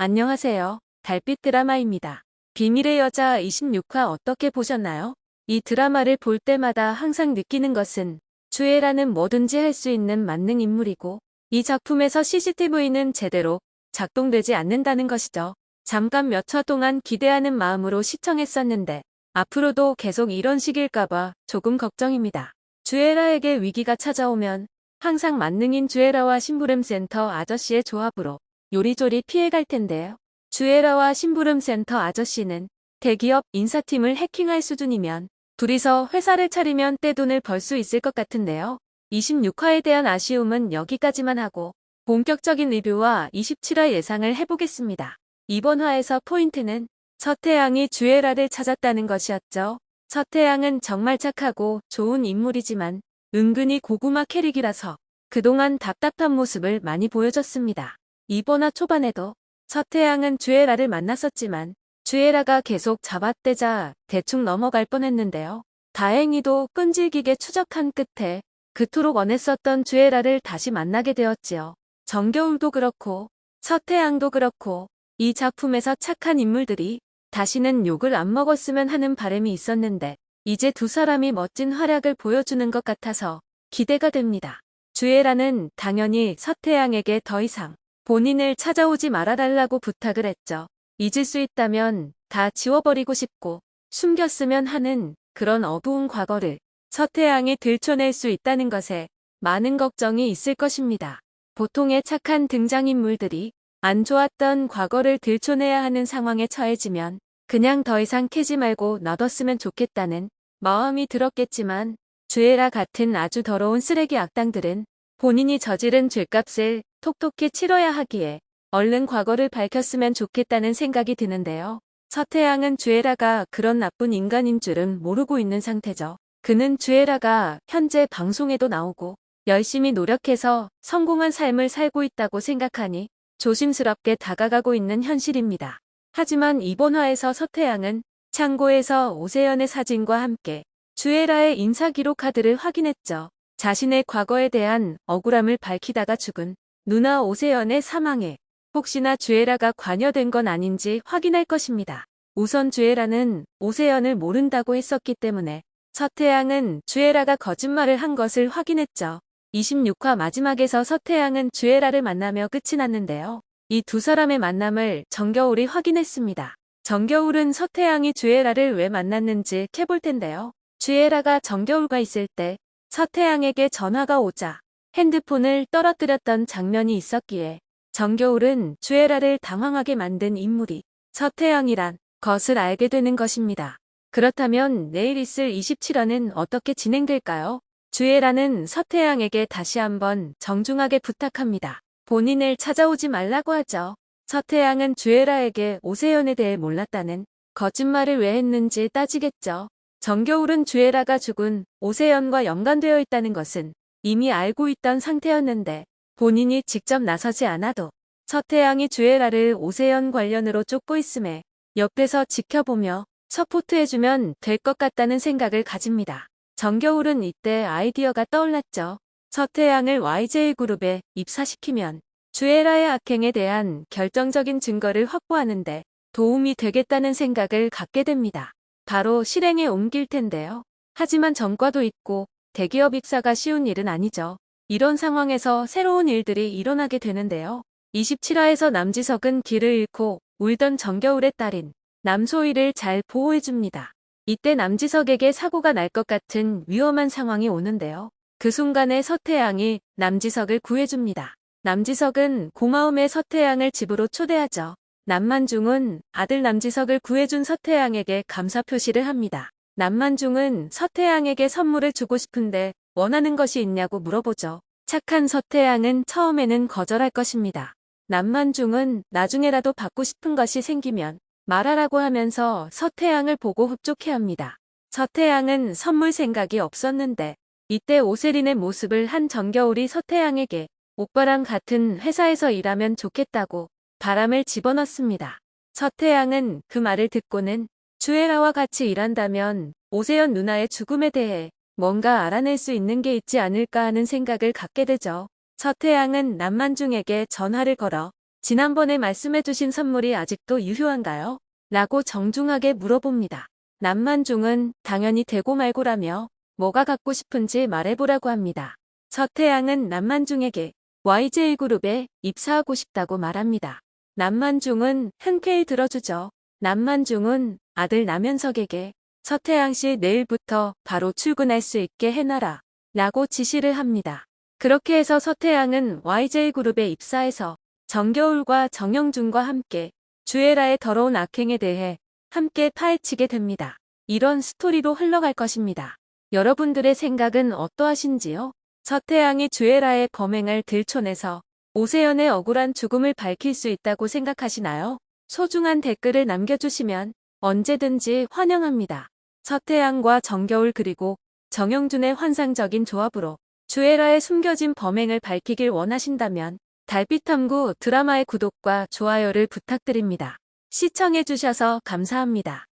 안녕하세요. 달빛 드라마입니다. 비밀의 여자 26화 어떻게 보셨나요? 이 드라마를 볼 때마다 항상 느끼는 것은 주애라는 뭐든지 할 수 있는 만능 인물이고 이 작품에서 CCTV는 제대로 작동되지 않는다는 것이죠. 잠깐 몇 초 동안 기대하는 마음으로 시청했었는데 앞으로도 계속 이런 식일까봐 조금 걱정입니다. 주애라에게 위기가 찾아오면 항상 만능인 주애라와 심부름센터 아저씨의 조합으로 요리조리 피해갈 텐데요. 주애라와 심부름센터 아저씨는 대기업 인사팀을 해킹할 수준이면 둘이서 회사를 차리면 떼돈을 벌 수 있을 것 같은데요. 26화에 대한 아쉬움은 여기까지만 하고 본격적인 리뷰와 27화 예상을 해보겠습니다. 이번 화에서 포인트는 서태양이 주애라를 찾았다는 것이었죠. 서태양은 정말 착하고 좋은 인물이지만 은근히 고구마 캐릭이라서 그동안 답답한 모습을 많이 보여줬습니다. 이번화 초반에도 서태양은 주애라를 만났었지만 주애라가 계속 잡아떼자 대충 넘어갈 뻔했는데요. 다행히도 끈질기게 추적한 끝에 그토록 원했었던 주애라를 다시 만나게 되었지요. 정겨울도 그렇고 서태양도 그렇고 이 작품에서 착한 인물들이 다시는 욕을 안 먹었으면 하는 바람이 있었는데 이제 두 사람이 멋진 활약을 보여주는 것 같아서 기대가 됩니다. 주애라는 당연히 서태양에게 더 이상 본인을 찾아오지 말아달라고 부탁을 했죠. 잊을 수 있다면 다 지워버리고 싶고 숨겼으면 하는 그런 어두운 과거를 서태양이 들춰낼 수 있다는 것에 많은 걱정이 있을 것입니다. 보통의 착한 등장인물들이 안 좋았던 과거를 들춰내야 하는 상황에 처해지면 그냥 더 이상 캐지 말고 놔뒀으면 좋겠다는 마음이 들었겠지만 주애라 같은 아주 더러운 쓰레기 악당들은 본인이 저지른 죄값을 톡톡히 치러야 하기에 얼른 과거를 밝혔으면 좋겠다는 생각이 드는데요. 서태양은 주애라가 그런 나쁜 인간인 줄은 모르고 있는 상태죠. 그는 주애라가 현재 방송에도 나오고 열심히 노력해서 성공한 삶을 살고 있다고 생각하니 조심스럽게 다가가고 있는 현실입니다. 하지만 이번 화에서 서태양은 창고에서 오세연의 사진과 함께 주애라의 인사기록 카드를 확인했죠. 자신의 과거에 대한 억울함을 밝히다가 죽은 누나 오세연의 사망에 혹시나 주애라가 관여된 건 아닌지 확인할 것입니다. 우선 주애라는 오세연을 모른다고 했었기 때문에 서태양은 주애라가 거짓말을 한 것을 확인했죠. 26화 마지막에서 서태양은 주애라를 만나며 끝이 났는데요. 이 두 사람의 만남을 정겨울이 확인했습니다. 정겨울은 서태양이 주애라를 왜 만났는지 캐볼 텐데요. 주애라가 정겨울과 있을 때 서태양에게 전화가 오자 핸드폰을 떨어뜨렸던 장면이 있었기에 정겨울은 주애라를 당황하게 만든 인물이 서태양이란 것을 알게 되는 것입니다. 그렇다면 내일 있을 27화는 어떻게 진행될까요? 주애라는 서태양에게 다시 한번 정중하게 부탁합니다. 본인을 찾아오지 말라고 하죠. 서태양은 주애라에게 오세연에 대해 몰랐다는 거짓말을 왜 했는지 따지겠죠. 정겨울은 주애라가 죽은 오세연과 연관되어 있다는 것은 이미 알고 있던 상태였는데 본인이 직접 나서지 않아도 서태양이 주애라를 오세연 관련으로 쫓고 있음에 옆에서 지켜보며 서포트해주면 될 것 같다는 생각을 가집니다. 정겨울은 이때 아이디어가 떠올랐죠. 서태양을 YJ그룹에 입사시키면 주애라의 악행에 대한 결정적인 증거를 확보하는데 도움이 되겠다는 생각을 갖게 됩니다. 바로 실행에 옮길 텐데요. 하지만 전과도 있고 대기업 입사가 쉬운 일은 아니죠. 이런 상황에서 새로운 일들이 일어나게 되는데요. 27화에서 남지석은 길을 잃고 울던 정겨울의 딸인 남소희를 잘 보호해줍니다. 이때 남지석에게 사고가 날 것 같은 위험한 상황이 오는데요. 그 순간에 서태양이 남지석을 구해줍니다. 남지석은 고마움에 서태양을 집으로 초대하죠. 남만중은 아들 남지석을 구해준 서태양에게 감사 표시를 합니다. 남만중은 서태양에게 선물을 주고 싶은데 원하는 것이 있냐고 물어보죠. 착한 서태양은 처음에는 거절할 것입니다. 남만중은 나중에라도 받고 싶은 것이 생기면 말하라고 하면서 서태양을 보고 흡족해합니다. 서태양은 선물 생각이 없었는데 이때 오세린의 모습을 한 정겨울이 서태양에게 오빠랑 같은 회사에서 일하면 좋겠다고 바람을 집어넣습니다. 서태양은 그 말을 듣고는 주애라와 같이 일한다면 오세연 누나의 죽음에 대해 뭔가 알아낼 수 있는 게 있지 않을까 하는 생각을 갖게 되죠. 서태양은 남만중에게 전화를 걸어 지난번에 말씀해주신 선물이 아직도 유효한가요? 라고 정중하게 물어봅니다. 남만중은 당연히 되고 말고라며 뭐가 갖고 싶은지 말해보라고 합니다. 서태양은 남만중에게 YJ그룹에 입사하고 싶다고 말합니다. 남만중은 흔쾌히 들어주죠. 남만중은 아들 남현석에게 서태양 씨 내일부터 바로 출근할 수 있게 해놔라 라고 지시를 합니다. 그렇게 해서 서태양은 YJ그룹에 입사해서 정겨울과 정영준과 함께 주애라의 더러운 악행에 대해 함께 파헤치게 됩니다. 이런 스토리로 흘러갈 것입니다. 여러분들의 생각은 어떠하신지요? 서태양이 주애라의 범행을 들춰내서 오세연의 억울한 죽음을 밝힐 수 있다고 생각하시나요? 소중한 댓글을 남겨주시면 언제든지 환영합니다. 서태양과 정겨울 그리고 정영준의 환상적인 조합으로 주애라의 숨겨진 범행을 밝히길 원하신다면 달빛탐구 드라마의 구독과 좋아요를 부탁드립니다. 시청해주셔서 감사합니다.